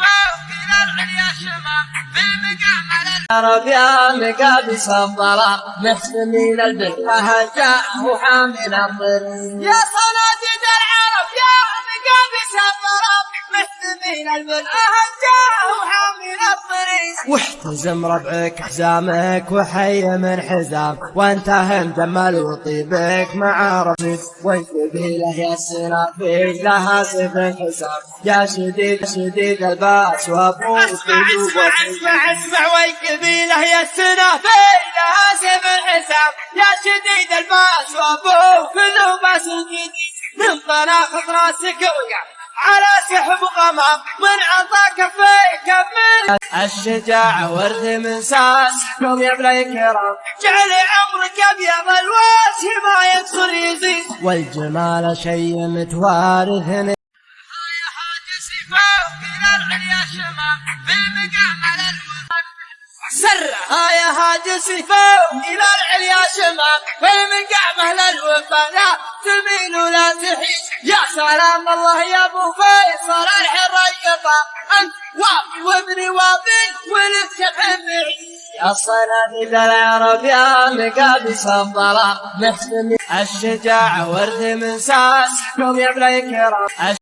إلى العليا عرب يا مقابس الظلام محسمين البلحة جاء وحامل الطريق يا صناديد العرب يا الضرب مسلمين البلهجة وحامل الطريق واحتزم ربعك حزامك وحي من حزام. وأنت هم جمال وطيبك مع رفيق والقبيلة يا السنافيق لها سيف الحسام يا شديد شديد الباس وأبوك. أسمع أسمع أسمع أسمع. والقبيلة يا السنافي لها سيف الحساب يا شديد الباس وأبوك. كله باس جديد من طناخ راسك وقع. على سحب غمام من عطاك في كمل الشجاعة ورد من ساس قوم يا بلا كرام جعل عمرك أبيض الوجه ما يدخل يزيد. والجمال شيء متوارث. سرها يا هاج سيفاو إلى العليا شمام بالمقام على الوطن لا تميل ولا تحيد يا سلام الله يا فيصل الحريقه أنت وافي وابني وافي ولك تحمي الصناديد العرب يا مقابس الظلام محسن الشجاعة ورد من ساس. قوم يا بلا كرام